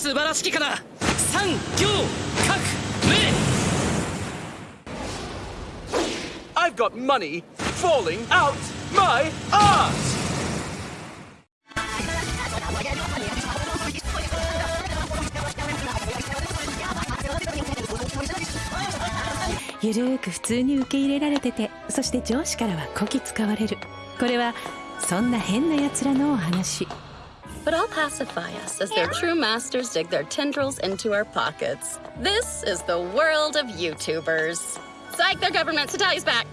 素晴らしきかな三行各名 I've got money falling out my ass! ゆるーく普通に受け入れられててそして上司からはこき使われる。これはそんな変な奴らのお話 but I'll pacify us as their true masters dig their tendrils into our pockets. This is the world of YouTubers. Psych their government, Satali's back.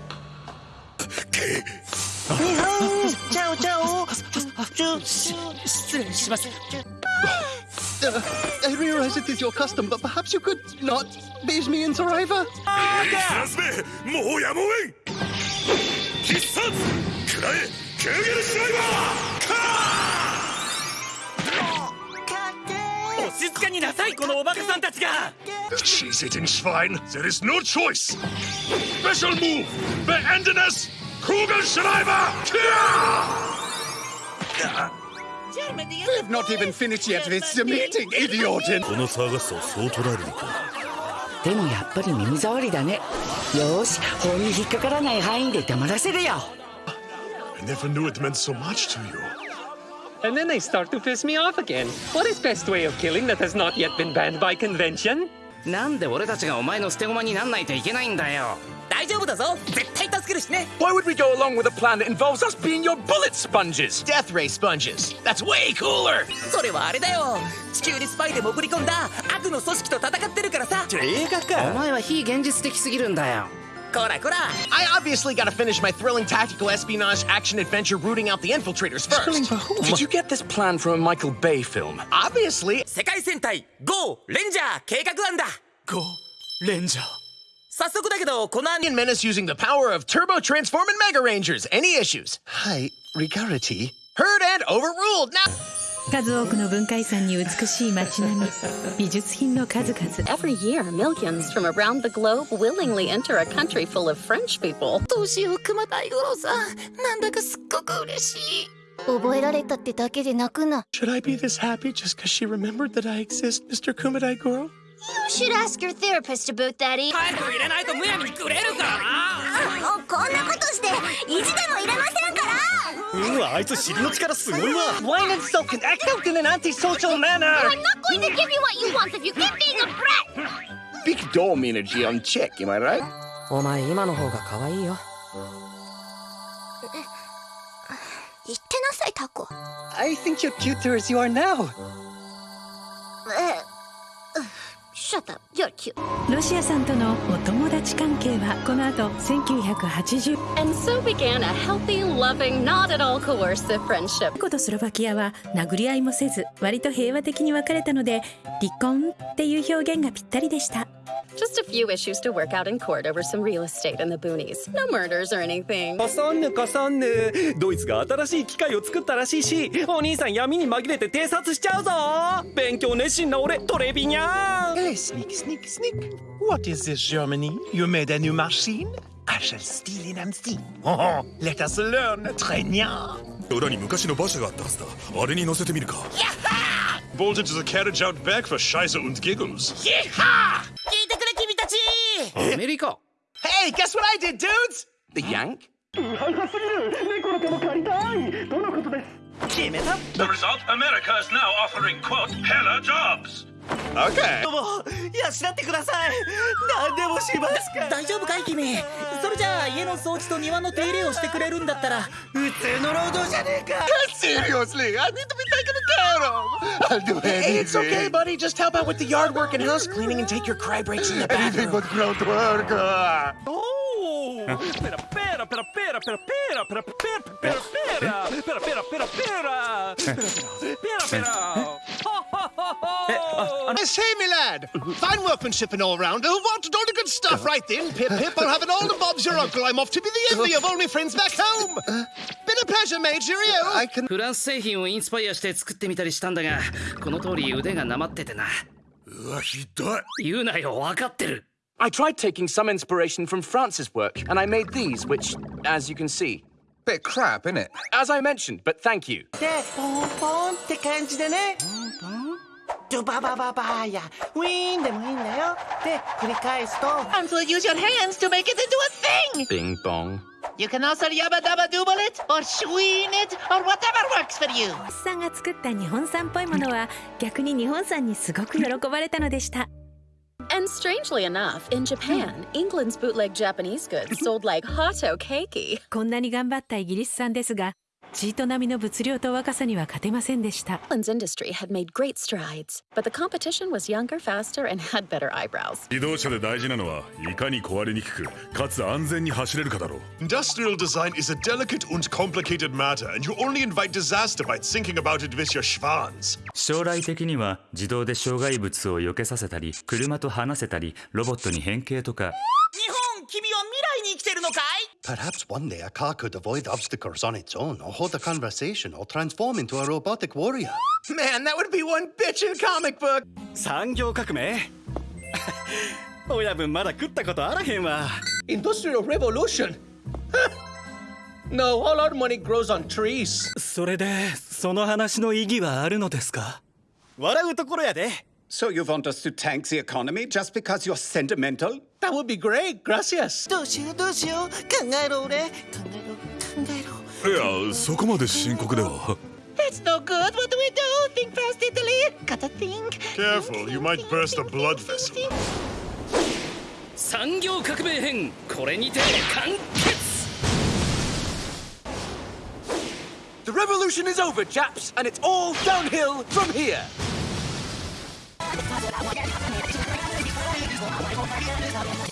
ciao, ciao. I realize it is your custom, but perhaps you could not bathe me in saliva? Okay. もう静かになさいこのおバカさんたちが She's Schwein. There is no choice. Special move. Beenden. Kugelschreiber. We have not even finished yet with the meeting, idiotin. この騒がしさをそう捉えるのか。でもやっぱり耳障りだねよし法に引っかからない範囲で黙らせるよ never knew it meant so much to you And then they start to piss me off again. What is best way of killing that has not yet been banned by convention? なんで俺たちがお前の捨て駒になんないといけないんだよ大丈夫だぞ絶対助けるしね Why would we go along with a plan that involves us being your bullet sponges? Death ray sponges. That's way cooler. それはあれだよ地球にスパイで潜り込んだ悪の組織と戦ってるからさ映画お前は非現実的すぎるんだよ こらこら I obviously gotta finish my thrilling tactical espionage action adventure rooting out the infiltrators first. Did you get this plan from a Michael Bay film? Obviously, 世界戦隊 GO レンジャー計画案だ Go, Ranger. 早速だけどこのアニ and Menace using the power of Turbo Transform and Mega Rangers. Any issues? Hi, Rigarity. Heard and overruled. Now, 数多くの文化遺産に美しい街並み美術品の数々 Every year, millions from around the globe willingly enter a country full of French people. どうしよう熊大五郎さんなんだかすっごく嬉しい覚えられたってだけで泣くな Should I be this happy just because she remembered that I exist, Mr. Kumadai Goro? You should ask your therapist about that, eh? タイム入れないとむやみにくれるからなこんなことして意地でも入れませんから うわ、あいつ尻の力すごいわ Wine and sulk and act out in an antisocial manner. I'm not going to give you what you want if you keep being a brat! big dome energy on check, am I right? お前今の方が可愛いよ言ってなさいタコ I think you're cuter as you are now. え Shut up, you're cute ロシアさんとのお友達関係はこの後1980 And so began a healthy, loving, not at all coercive friendship. トルコとスロバキアは殴り合いもせず割と平和的に別れたので離婚っていう表現がぴったりでした Just a few issues to work out in court over some real estate in the boonies. No murders or anything. かさんぬかさんぬドイツが新しい機械を作ったらしいしお兄さん闇に紛れて偵察しちゃうぞ勉強熱心な俺トレビニャン Hey, sneak, sneak, sneak. What is this, Germany? You made a new machine? I shall steal it and see. Oh, let us learn, Trenya. 裏に昔の馬車があったはずだあれに乗せてみるか Bolted to the carriage out back for Scheiße und Giggles 聞いてくれ君たちアメリカ Hey, guess what I did, dudes? The yank? The result? America is now offering, quote, hella jobs Okay. 養ってください何でもしますか大丈夫かい君それじゃあ家の掃除と庭の手入れをしてくれるんだったら普通の労働じゃねえか Seriously, I need to be taken care of. I'll do anything. It's okay, buddy. Just help out with the yard work and house cleaning and take your cry breaks in the Anything bathroom. but ground work. ah. おおペラペラペラペラペラペラペラ はは I say, me lad, fine workmanship and all round. Who wanted all the good stuff right then? Pip, pip, I'll have it all and Bob's your uncle. I'm off to be the envy of all my friends back home. Been a pleasure, mate. Cheerio. I can. フランス製品をインスパイアして作ってみたりしたんだがこの通り腕がなまっててなうわひどい言うなよ分かってる I tried taking some inspiration from France's work, and I made these, which, as you can see, Bit crap, innit? as I mentioned, but thank you. で、ポンポンって感じでね。 ンドババババーやウィーンでもいいんだよで繰り返すと Until you use your hands to make it into a thing! Bing bong. You can also yabba dabba dooble it, or shween it, or whatever works for you! さんが作った日本産っぽいものは逆に日本産にすごく喜ばれたのでした And strangely enough, in Japan, England's bootleg Japanese goods sold like hotokeki. こんなに頑張ったイギリス産ですがチート並みの物量と若さには勝てませんでした England's industry had made great strides, but the competition was younger, faster, and had better eyebrows. 自動車で大事なのはいかに壊れにくくかつ安全に走れるかだろう Industrial design is a delicate and complicated matter, and you only invite disaster by thinking about it with your schwans. 将来的には自動で障害物を避けさせたり車と話せたりロボットに変形とか日本君は未来に生きてるのかい Perhaps one day a car could avoid obstacles on its own, or hold a conversation, or transform into a robotic warrior. Man, that would be one bitchin' comic book! 産業革命親分まだ食ったことあらへんわ Industrial revolution? no, all our money grows on trees. それでその話の意義はあるのですか笑うところやで So you want us to tank the economy just because you're sentimental? That would be great, gracias. どうしようどうしよう考えろ俺考えろ考えろいやそこまで深刻では It's no good! What do we do? Think fast, Italy! Gotta think! Careful, you might burst a blood vessel. 産業革命編これにて完結 The revolution is over, chaps, and it's all downhill from here. どうも。